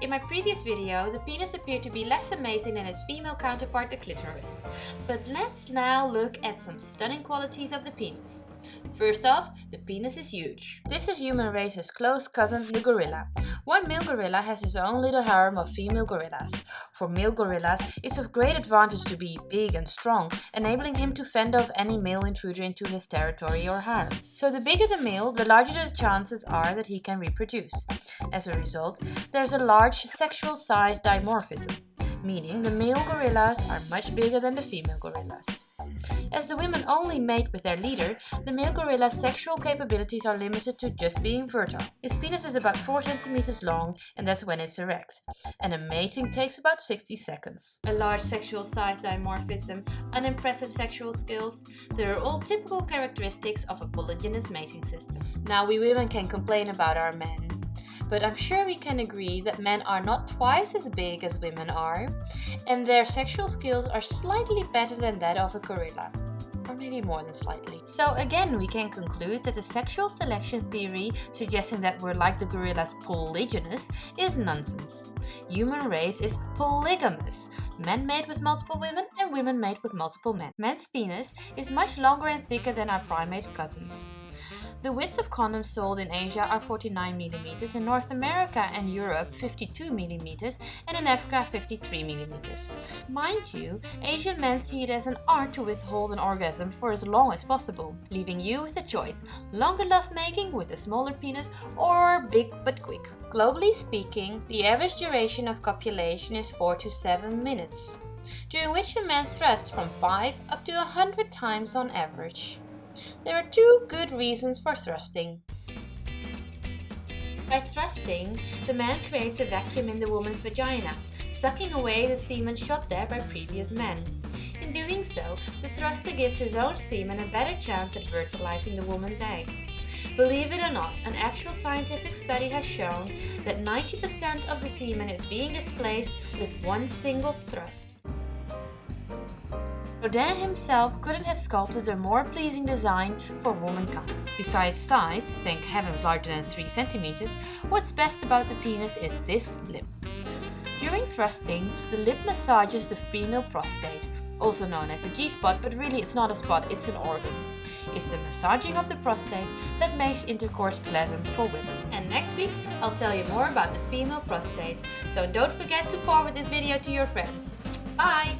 In my previous video, the penis appeared to be less amazing than its female counterpart, the clitoris. But let's now look at some stunning qualities of the penis. First off, the penis is huge. This is human race's close cousin, the gorilla. One male gorilla has his own little harem of female gorillas. For male gorillas, it's of great advantage to be big and strong, enabling him to fend off any male intruder into his territory or harem. So the bigger the male, the larger the chances are that he can reproduce. As a result, there's a large sexual size dimorphism, meaning the male gorillas are much bigger than the female gorillas. As the women only mate with their leader, the male gorilla's sexual capabilities are limited to just being fertile. His penis is about 4 centimeters long and that's when it's erect, and a mating takes about 60 seconds. A large sexual size dimorphism, unimpressive sexual skills, they are all typical characteristics of a polygynous mating system. Now we women can complain about our men, but I'm sure we can agree that men are not twice as big as women are, and their sexual skills are slightly better than that of a gorilla. Or maybe more than slightly. So again, we can conclude that the sexual selection theory suggesting that we're like the gorillas polygynous is nonsense. Human race is polygamous. Men mate with multiple women and women mate with multiple men. Men's penis is much longer and thicker than our primate cousins. The width of condoms sold in Asia are 49 mm, in North America and Europe 52 mm, and in Africa 53 mm. Mind you, Asian men see it as an art to withhold an orgasm for as long as possible, leaving you with the choice, longer lovemaking with a smaller penis or big but quick. Globally speaking, the average duration of copulation is 4 to 7 minutes, during which a man thrusts from 5 up to 100 times on average. There are two good reasons for thrusting. By thrusting, the man creates a vacuum in the woman's vagina, sucking away the semen shot there by previous men. In doing so, the thruster gives his own semen a better chance at fertilizing the woman's egg. Believe it or not, an actual scientific study has shown that 90% of the semen is being displaced with one single thrust. Rodin himself couldn't have sculpted a more pleasing design for womankind. Besides size, thank heavens larger than 3 centimeters, what's best about the penis is this lip. During thrusting, the lip massages the female prostate, also known as a G-spot, but really it's not a spot, it's an organ. It's the massaging of the prostate that makes intercourse pleasant for women. And next week, I'll tell you more about the female prostate, so don't forget to forward this video to your friends. Bye!